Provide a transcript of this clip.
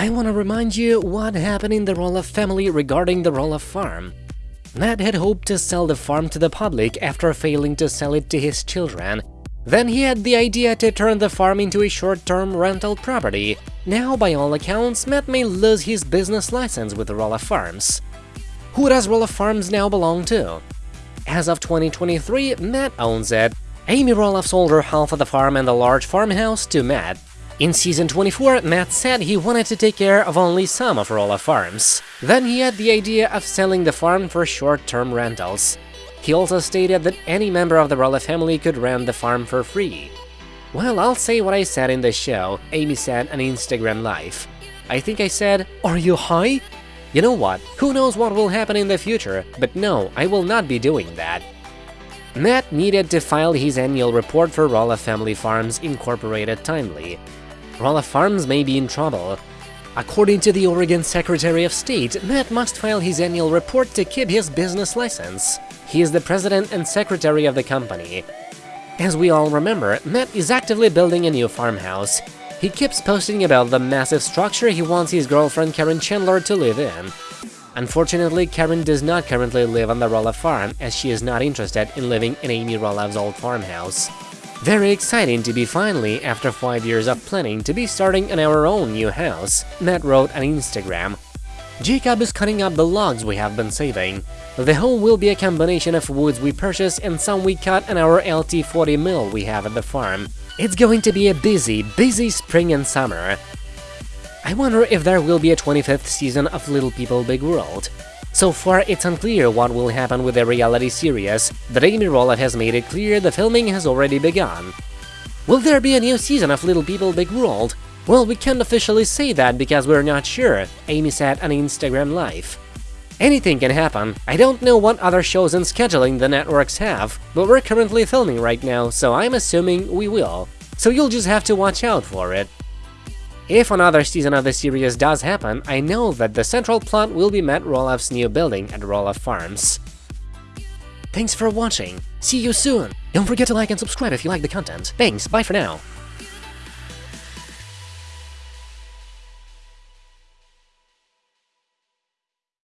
I want to remind you what happened in the Roloff family regarding the Roloff farm. Matt had hoped to sell the farm to the public after failing to sell it to his children. Then he had the idea to turn the farm into a short-term rental property. Now, by all accounts, Matt may lose his business license with Roloff Farms. Who does Roloff Farms now belong to? As of 2023, Matt owns it. Amy Roloff sold her half of the farm and the large farmhouse to Matt. In season 24, Matt said he wanted to take care of only some of Roloff farms. Then he had the idea of selling the farm for short-term rentals. He also stated that any member of the Roloff family could rent the farm for free. Well, I'll say what I said in the show, Amy said on Instagram Live. I think I said, are you high? You know what, who knows what will happen in the future, but no, I will not be doing that. Matt needed to file his annual report for Roloff Family Farms Incorporated timely, Roloff Farms may be in trouble. According to the Oregon Secretary of State, Matt must file his annual report to keep his business license. He is the president and secretary of the company. As we all remember, Matt is actively building a new farmhouse. He keeps posting about the massive structure he wants his girlfriend Caryn Chandler to live in. Unfortunately, Karen does not currently live on the Roloff farm, as she is not interested in living in Amy Roloff's old farmhouse. Very exciting to be finally, after 5 years of planning, to be starting in our own new house, Matt wrote on Instagram. Jacob is cutting up the logs we have been saving. The home will be a combination of woods we purchased and some we cut in our LT40 mill we have at the farm. It's going to be a busy, busy spring and summer. I wonder if there will be a 25th season of Little People Big World. So far, it's unclear what will happen with the reality series, but Amy Roloff has made it clear the filming has already begun. Will there be a new season of Little People Big World? Well, we can't officially say that because we're not sure, Amy said on Instagram Live. Anything can happen. I don't know what other shows and scheduling the networks have, but we're currently filming right now, so I'm assuming we will. So you'll just have to watch out for it. If another season of the series does happen, I know that the central plot will be Matt Roloff's new building at Roloff Farms. Thanks for watching, see you soon! Don't forget to like and subscribe if you like the content. Thanks, bye for now!